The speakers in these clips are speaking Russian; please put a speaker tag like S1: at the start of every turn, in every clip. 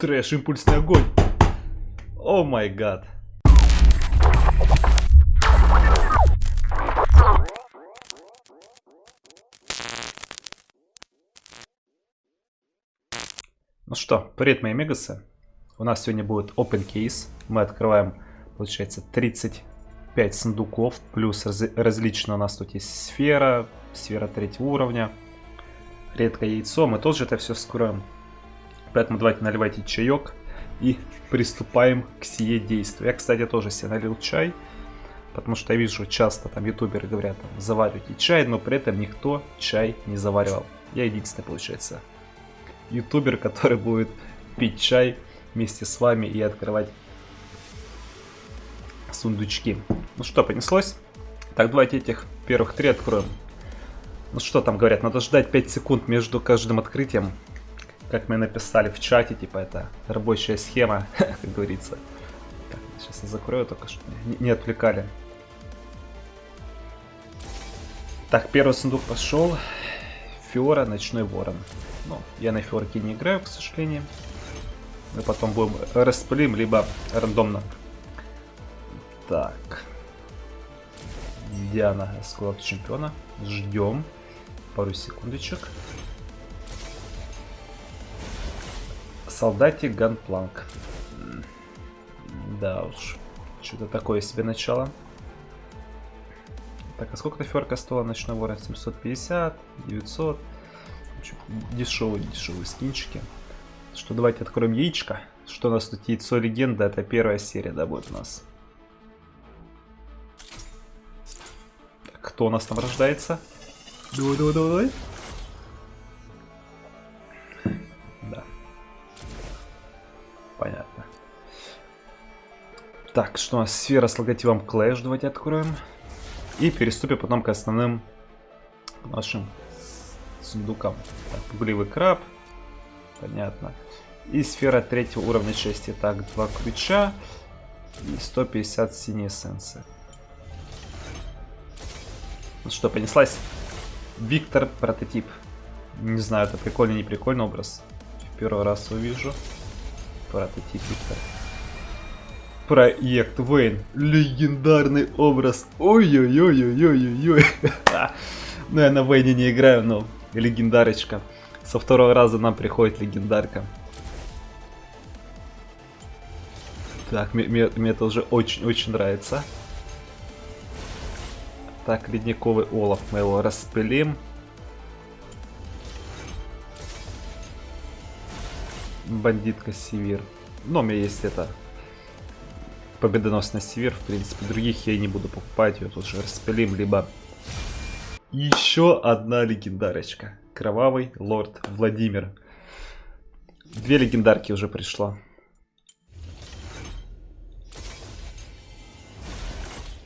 S1: Трэш, импульсный огонь. О май гад. Ну что, привет, мои мегасы. У нас сегодня будет open case. Мы открываем, получается, 35 сундуков. Плюс раз, различно у нас тут есть сфера, сфера третьего уровня. Редкое яйцо. Мы тоже это все скроем. Поэтому давайте наливайте чаек и приступаем к сие действию. Я, кстати, тоже себе налил чай. Потому что я вижу часто там ютуберы говорят, там, заваривайте чай, но при этом никто чай не заваривал. Я единственный, получается, ютубер, который будет пить чай вместе с вами и открывать сундучки. Ну что, понеслось? Так, давайте этих первых три откроем. Ну что там говорят, надо ждать 5 секунд между каждым открытием. Как мы написали в чате, типа это рабочая схема, как говорится. Так, сейчас я закрою только, чтобы не, не отвлекали. Так, первый сундук пошел. Фиора, Ночной Ворон. Ну, я на Фиорке не играю, к сожалению. Мы потом будем распылим, либо рандомно. Так. Диана, склад чемпиона. Ждем. Пару секундочек. Солдатик Ганпланк. Да уж. Что-то такое себе начало. Так, а сколько ферка стоила ночной ворон? 750, 900. Дешевые, дешевые скинчики. Что, давайте откроем яичко. Что у нас тут яйцо легенда? Это первая серия, да, будет у нас. Кто у нас там рождается? Давай, давай, давай, давай. Так, что у нас? Сфера с логотипом Clash. Давайте откроем. И переступим потом к основным нашим сундукам. Так, пугливый краб. Понятно. И сфера третьего уровня части. Так, два ключа. И 150 синей эссенции. Ну что, понеслась? Виктор прототип. Не знаю, это прикольный, не прикольный образ. В первый раз увижу. Прототип Виктор. Проект Вейн. Легендарный образ. Ой-ой-ой-ой-ой-ой. Ну, я на Вейне не играю, но легендарочка. Со второго раза нам приходит легендарка. Так, мне, мне, мне это уже очень-очень нравится. Так, ледниковый олов мы его распылим. Бандитка Севир. Но у меня есть это победоносный Севир. В принципе, других я и не буду покупать. Ее тут же распылим, либо еще одна легендарочка. Кровавый лорд Владимир. Две легендарки уже пришло.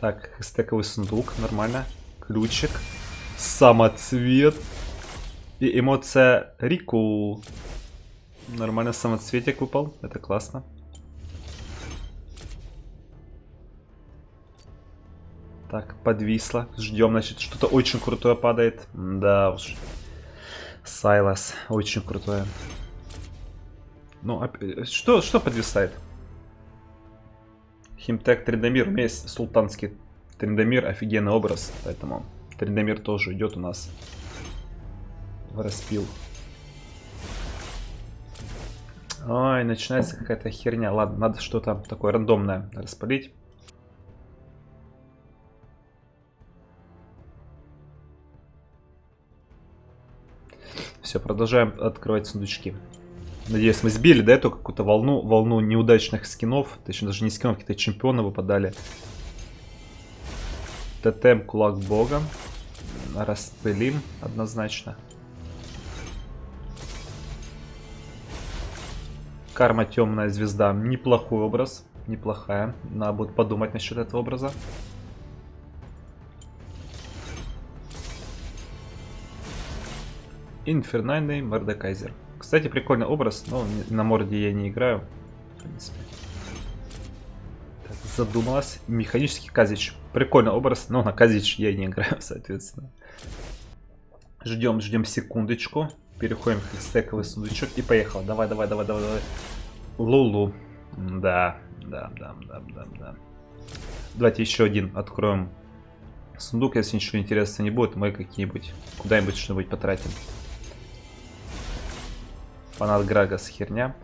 S1: Так, стековый сундук, нормально. Ключик. Самоцвет. И эмоция Рику. Нормально самоцветик выпал. Это классно. Так, подвисло. Ждем, значит, что-то очень крутое падает. Да уж. Сайлас. Очень крутое. Ну, э, что, что подвисает? Химтек Трендомир. У меня есть султанский Трендомир. Офигенный образ. Поэтому Трендомир тоже идет у нас в распил. Ой, начинается какая-то херня. Ладно, надо что-то такое рандомное распалить. Все, продолжаем открывать сундучки. Надеюсь, мы сбили, да, эту какую-то волну, волну неудачных скинов. Точнее, даже не скинов, какие-то чемпионы выпадали. Тотем Кулак Бога. Распылим однозначно. Карма Темная Звезда. Неплохой образ. Неплохая. Надо будет подумать насчет этого образа. Инфернальный Мордекайзер. Кстати, прикольный образ, но на морде я не играю. В принципе. Так, задумалась. Механический Казич. Прикольный образ, но на Казич я не играю, соответственно. Ждем, ждем секундочку. Переходим в стековый сундучок и поехал. Давай, давай, давай, давай, давай. Лулу. Да, да, да, да, да, да. Давайте еще один откроем сундук, если ничего интересного не будет, мы какие-нибудь куда-нибудь что-нибудь потратим. Фанат Грагас херня.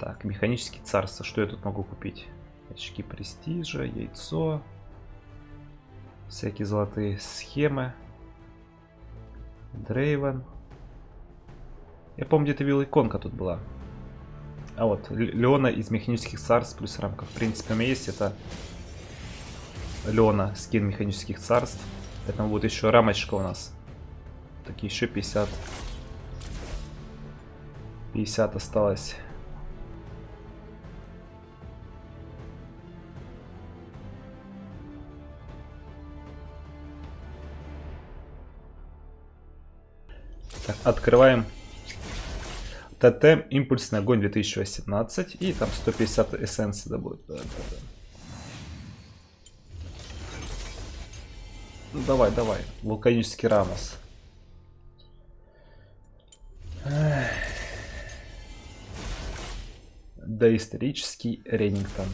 S1: Так, механический царство. Что я тут могу купить? Очки престижа, яйцо. Всякие золотые схемы. Дрейвен. Я помню, где-то видел иконка тут была. А вот, Леона из механических царств плюс рамка. В принципе, у меня есть это Леона, скин механических царств. Поэтому будет еще рамочка у нас. Так, еще 50. 50 осталось. Так, открываем ТТ импульсный огонь 2018 и там 150 эссенций да будет. Да, да, да. Ну давай, давай. Вулканический Рамос. Доисторический Реннингтон.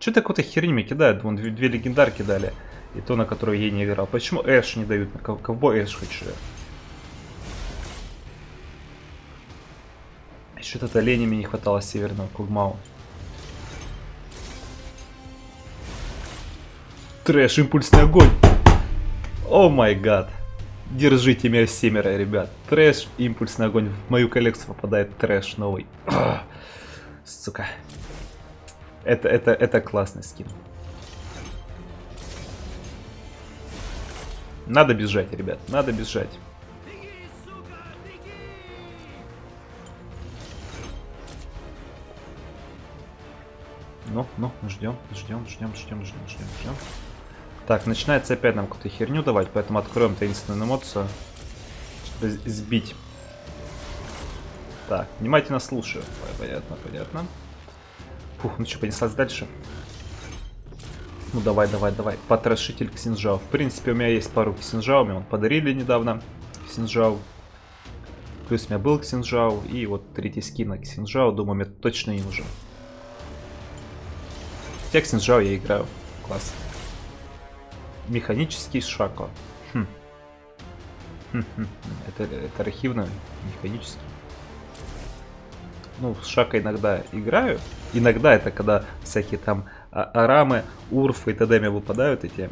S1: Че такой-то херни мне кидают? Вон две, две легендарки дали. И то, на которую я не играл. Почему Эш не дают? Кого Эш хочу? Что-то лени мне не хватало северного Кугмау. Трэш, импульсный огонь. Oh my God. Держите меня семеро, ребят. Трэш, импульсный огонь. В мою коллекцию попадает трэш новый. Сука. Это, это, это классный скин. Надо бежать, ребят. Надо бежать. Ну, ну, ждем, ждем, ждем, ждем, ждем, ждем, ждем. Так, начинается опять нам какую-то херню давать, поэтому откроем таинственную эмоцию, чтобы сбить. Так, внимательно слушаю. Понятно, понятно. Фух, ну что, понеслась дальше? Ну давай, давай, давай. Потрошитель Ксинжао. В принципе, у меня есть пару Ксинжао, мне он подарили недавно. Ксинжао. Плюс у меня был Ксинжао. И вот третий скин на Ксинжао. Думаю, мне точно не нужен. Хотя Ксинжао я играю. Класс. Механический шако. Хм. Хм, хм, хм. Это, это архивно механический. Ну, с шака иногда играю. Иногда это когда всякие там а, арамы, урфы и т.д. мне выпадают эти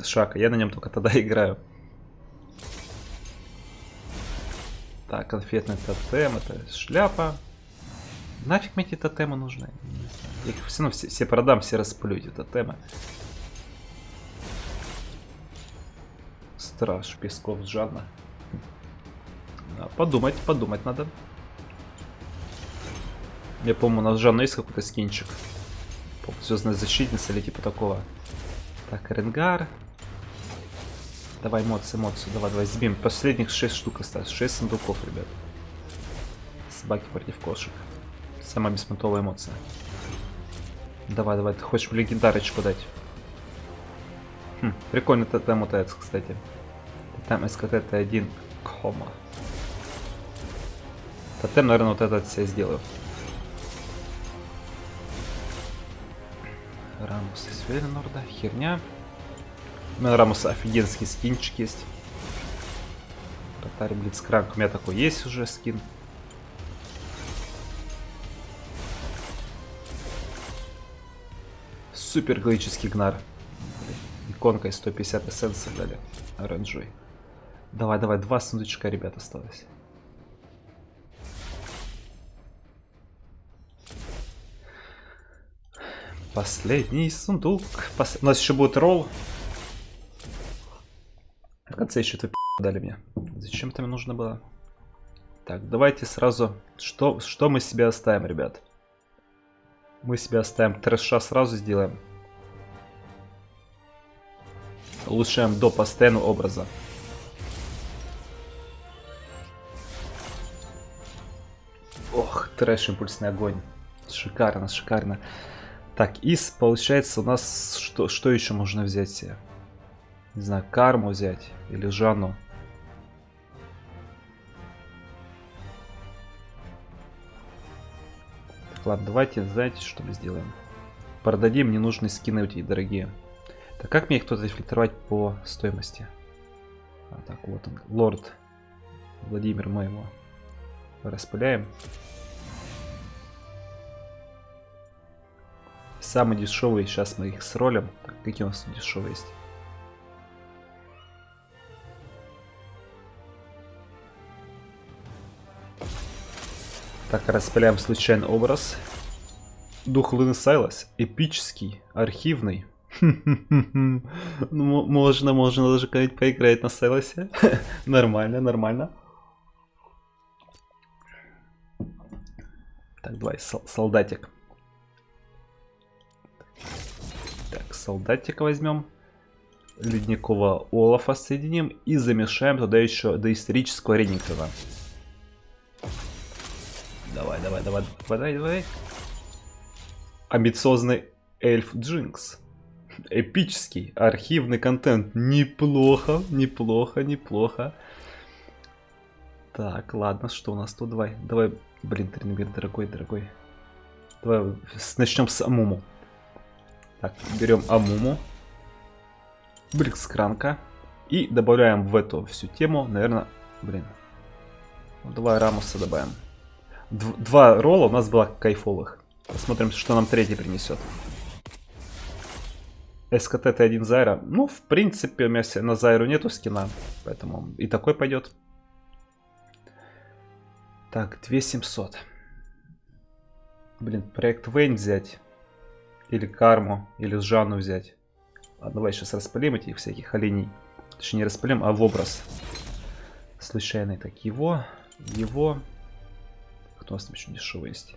S1: с шака. Я на нем только тогда играю. Так, конфетный тотем, это шляпа. Нафиг мне эти тотемы нужны? Я их все равно все, все продам, все расплю эти тотемы. Страж Песков Жанна. Подумать, подумать надо. Я помню, у нас Жанна есть какой-то скинчик. Звездная защитница или типа такого. Так, Ренгар. Давай эмоции, эмоции. Давай, давай, сбим. Последних 6 штук осталось. 6 сундуков, ребят. Собаки против кошек. Самая беспонтовая эмоция. Давай, давай, ты хочешь легендарочку дать? Хм, прикольно тотем УТС, кстати. Тотем СКТ-1 кома. Тотем, наверное, вот этот себе сделаю. Рамус из Веленорда, херня. У меня Рамуса офигенский скинчик есть. Татари Блицкранк, у меня такой есть уже скин. Супер глыческий гнар. Иконкой 150 эссенций дали. Оранжевый. Давай, давай, два сундучка, ребят, осталось. Последний сундук. Пос... У нас еще будет ролл. В конце еще эту дали мне. Зачем это мне нужно было? Так, давайте сразу... Что, что мы себе оставим, ребят? Мы себе оставим трэша сразу сделаем. Улучшаем до постоянного образа. Ох, трэш, импульсный огонь. Шикарно, шикарно. Так, из, получается, у нас что, что еще можно взять себе? Не знаю, карму взять или Жанну. Так, ладно, давайте, знаете, что мы сделаем? Продадим ненужные скины эти дорогие. Так как мне их тут фильтровать по стоимости? А, так, вот он, лорд Владимир, мы распыляем. Самый дешевый, сейчас мы их сролим. Так, какие у нас дешевые есть? Так, распыляем случайный образ. Дух Луны Сайлас. Эпический, архивный. Ну, можно, можно даже как-нибудь поиграть на Сайласе. нормально, нормально. Так, давай, солдатик. Солдатика возьмем. Ледникового Олафа соединим и замешаем туда еще доисторического Реннингтона. Давай, давай, давай, давай, давай. Амбициозный эльф Джинкс. Эпический архивный контент. Неплохо, неплохо, неплохо. Так, ладно, что у нас тут? Давай, давай, блин, Тренбир, дорогой, дорогой. Давай начнем с Амуму. Так, берем Амуму. Брикскранка. И добавляем в эту всю тему, наверное, блин. Ну, давай Рамуса добавим. Д два ролла у нас было кайфовых. Посмотрим, что нам третий принесет. СКТ Т1 Зайра. Ну, в принципе, у меня на Зайру нету скина. Поэтому и такой пойдет. Так, 2700. Блин, проект Вейн взять. Или Карму, или Жанну взять. Ладно, давай сейчас распылим этих всяких оленей. Точнее, не распылим, а в образ. Случайный. Так, его, его. Кто у нас там еще дешевый есть?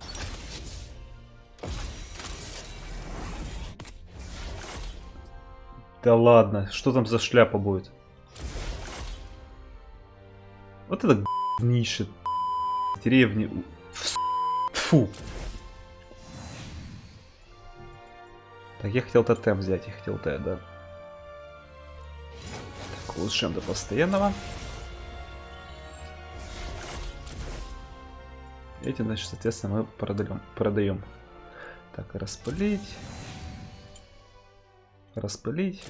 S1: Да ладно, что там за шляпа будет? Вот это говнище. Деревни. Фу. Так, я хотел тотем взять, я хотел Т, да. Так, улучшаем до постоянного. Эти, значит, соответственно, мы продаем. продаем. Так, распылить. Распылить.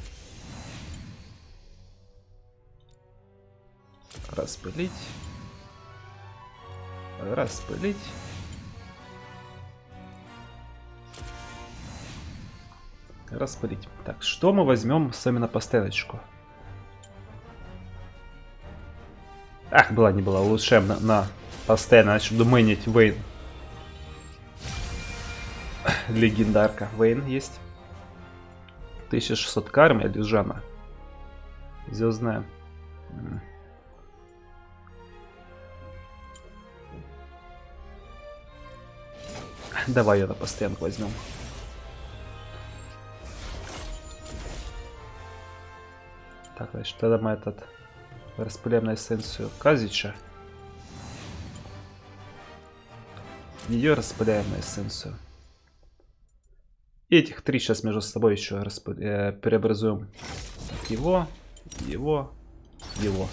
S1: Распылить. Распылить. Распылить. Так, что мы возьмем с вами на поставочку? Ах, была не была. Улучшаем на, на постоянно. Начну думанить Вейн. Легендарка. Вейн есть. 1600 карм или Жана. Звездная. Давай ее на постоянку возьмем. Так, значит, тогда мы этот распыляем на эссенцию Казича. Ее распыляем на эссенцию. Этих три сейчас между собой еще расп... э, преобразуем. Так, его, его, его.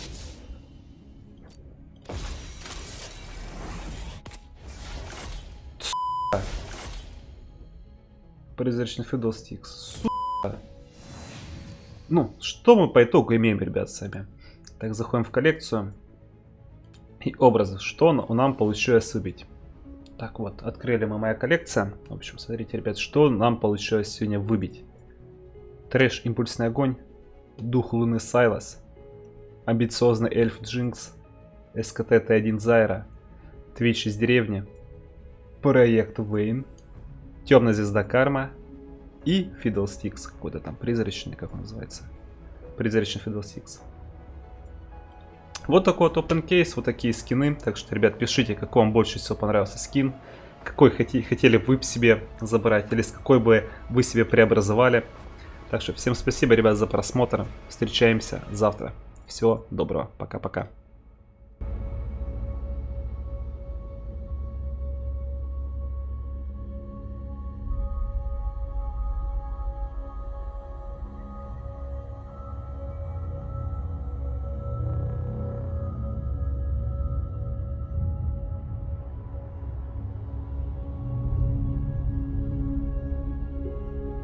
S1: Призрачный Фидостикс. Сука. Ну, что мы по итогу имеем, ребят, сами? Так, заходим в коллекцию. И образы. Что нам получилось выбить? Так вот, открыли мы моя коллекция. В общем, смотрите, ребят, что нам получилось сегодня выбить. Трэш Импульсный Огонь, Дух Луны Сайлас, Амбициозный Эльф Джинкс, SKT T1 Зайра, Твич из деревни, Проект Вейн, Темная Звезда Карма и Фидлстикс, какой-то там призрачный, как он называется. Призрачный Фидлстикс. Вот такой вот open case, вот такие скины. Так что, ребят, пишите, какой вам больше всего понравился скин. Какой хотели, хотели вы себе забрать, или с какой бы вы себе преобразовали. Так что всем спасибо, ребят, за просмотр. Встречаемся завтра. Всего доброго. Пока-пока.